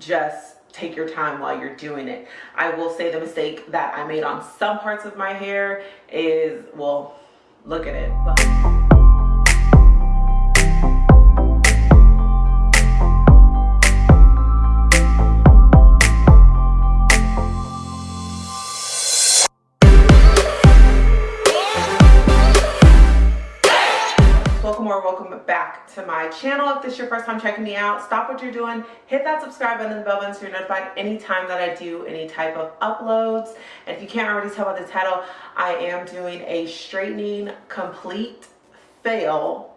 just take your time while you're doing it. I will say the mistake that I made on some parts of my hair is, well, look at it. But to my channel. If this is your first time checking me out, stop what you're doing, hit that subscribe button and the bell button so you're notified anytime that I do any type of uploads. And if you can't already tell by the title, I am doing a straightening complete fail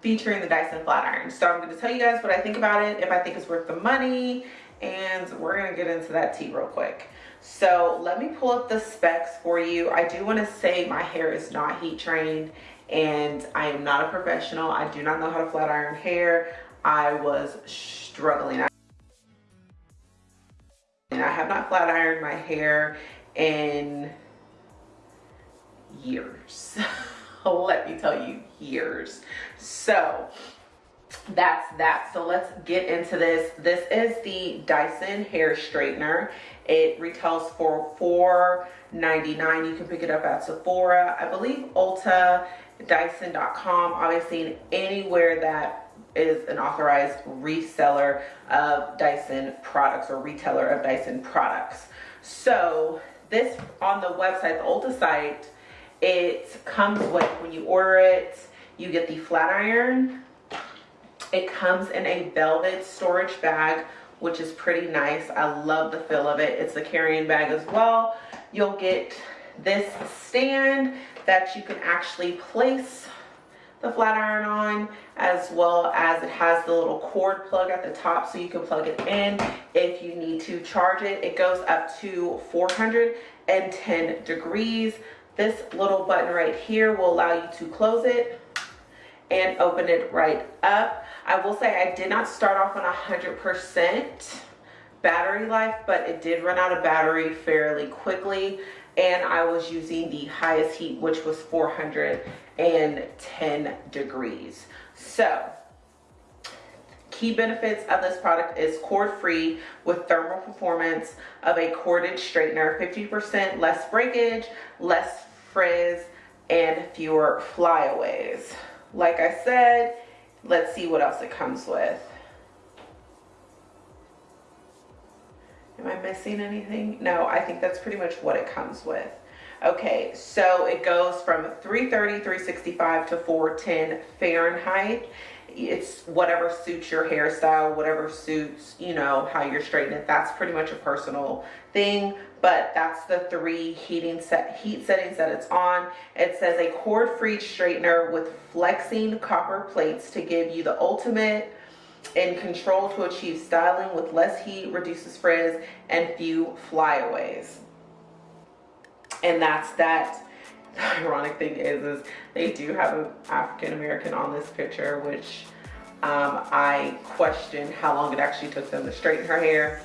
featuring the Dyson flat iron. So I'm going to tell you guys what I think about it, if I think it's worth the money, and we're going to get into that tea real quick. So let me pull up the specs for you. I do want to say my hair is not heat trained and I am not a professional. I do not know how to flat iron hair. I was struggling. And I have not flat ironed my hair in years. Let me tell you, years. So that's that. So let's get into this. This is the Dyson hair straightener. It retails for $4.99. You can pick it up at Sephora. I believe Ulta, Dyson.com, obviously anywhere that is an authorized reseller of Dyson products or retailer of Dyson products. So this on the website, the Ulta site, it comes with, when you order it, you get the flat iron. It comes in a velvet storage bag which is pretty nice. I love the feel of it. It's a carrying bag as well. You'll get this stand that you can actually place the flat iron on as well as it has the little cord plug at the top so you can plug it in if you need to charge it. It goes up to 410 degrees. This little button right here will allow you to close it and open it right up. I will say I did not start off on 100% battery life, but it did run out of battery fairly quickly. And I was using the highest heat, which was 410 degrees. So key benefits of this product is cord free with thermal performance of a corded straightener 50% less breakage less frizz and fewer flyaways like I said, let's see what else it comes with. Am I missing anything? No, I think that's pretty much what it comes with. Okay, so it goes from 330, 365 to 410 Fahrenheit. It's whatever suits your hairstyle, whatever suits, you know, how you're straightening it. That's pretty much a personal thing but that's the three heating set heat settings that it's on. It says a cord-free straightener with flexing copper plates to give you the ultimate in control to achieve styling with less heat, reduces frizz, and few flyaways. And that's that. Ironic thing is, is they do have an African American on this picture, which um, I question how long it actually took them to straighten her hair.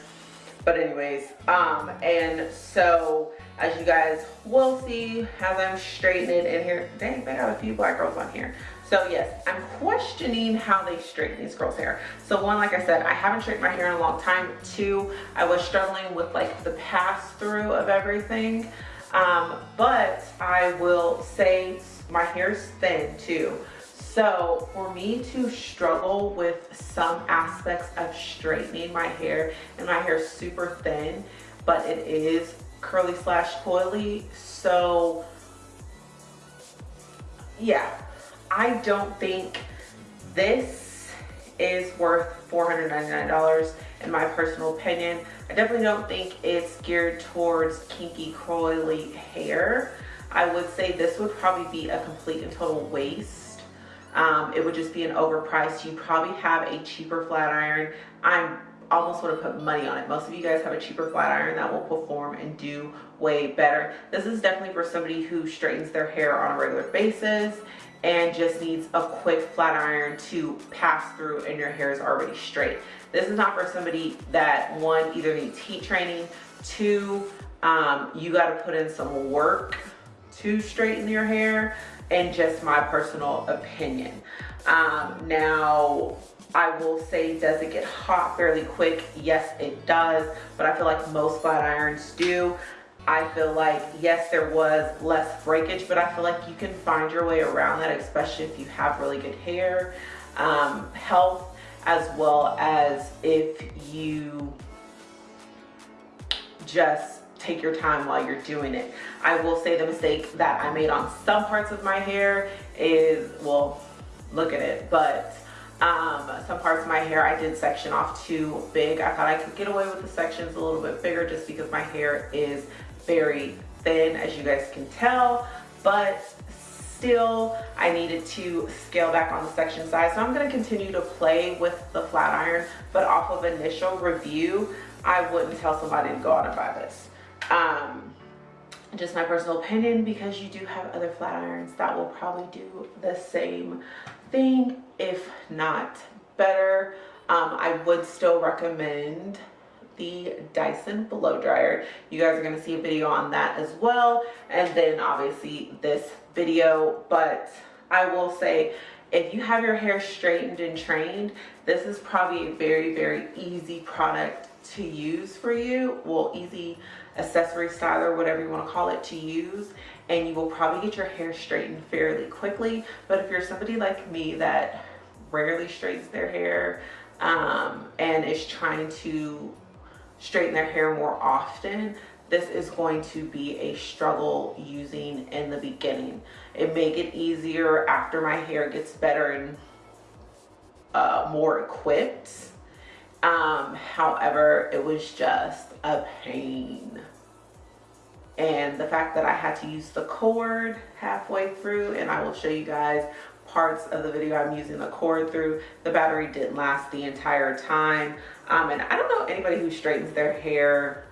But anyways um and so as you guys will see as i'm straightening in here. Dang they got a few black girls on here. So yes i'm questioning how they straighten these girls hair. So one like i said i haven't straightened my hair in a long time. Two i was struggling with like the pass through of everything um but i will say my hair's thin too so for me to struggle with some aspects of straightening my hair, and my hair is super thin, but it is curly slash coily. So yeah, I don't think this is worth $499 in my personal opinion. I definitely don't think it's geared towards kinky coily hair. I would say this would probably be a complete and total waste um, it would just be an overpriced. You probably have a cheaper flat iron. I'm almost want to put money on it. Most of you guys have a cheaper flat iron that will perform and do way better. This is definitely for somebody who straightens their hair on a regular basis and just needs a quick flat iron to pass through and your hair is already straight. This is not for somebody that one either needs heat training, two, um, you got to put in some work to straighten your hair and just my personal opinion. Um, now, I will say, does it get hot fairly quick? Yes, it does, but I feel like most flat irons do. I feel like, yes, there was less breakage, but I feel like you can find your way around that, especially if you have really good hair, um, health, as well as if you just take your time while you're doing it. I will say the mistake that I made on some parts of my hair is, well, look at it, but um, some parts of my hair I did section off too big. I thought I could get away with the sections a little bit bigger just because my hair is very thin as you guys can tell, but still I needed to scale back on the section size. So I'm gonna continue to play with the flat iron, but off of initial review, I wouldn't tell somebody to go out and buy this. Um, just my personal opinion because you do have other flat irons that will probably do the same thing if not better. Um, I would still recommend the Dyson blow dryer. You guys are going to see a video on that as well and then obviously this video. But I will say if you have your hair straightened and trained this is probably a very very easy product to use for you. Well easy accessory styler whatever you want to call it to use. And you will probably get your hair straightened fairly quickly. But if you're somebody like me that rarely straightens their hair um, and is trying to straighten their hair more often this is going to be a struggle using in the beginning. It may get easier after my hair gets better and uh, more equipped um, however, it was just a pain. And the fact that I had to use the cord halfway through, and I will show you guys parts of the video I'm using the cord through. The battery didn't last the entire time. Um, and I don't know anybody who straightens their hair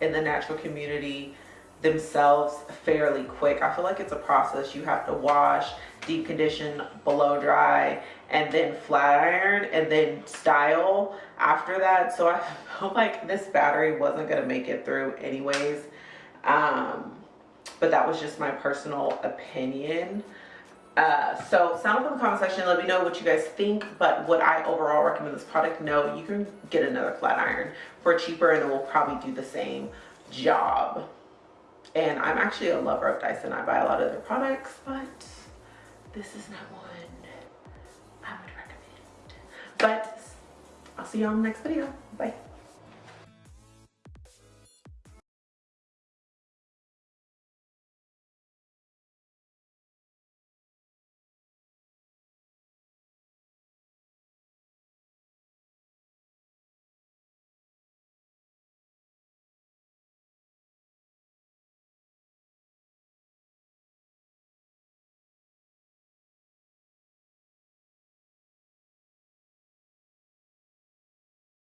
in the natural community themselves fairly quick. I feel like it's a process. You have to wash, deep condition, blow dry, and then flat iron, and then style after that. So I felt like this battery wasn't gonna make it through anyways. Um, but that was just my personal opinion. Uh, so sound up in the comment section, let me know what you guys think, but would I overall recommend this product? No, you can get another flat iron for cheaper and it will probably do the same job. And I'm actually a lover of Dyson. I buy a lot of their products, but this is not one I would recommend. But I'll see y'all in the next video. Bye.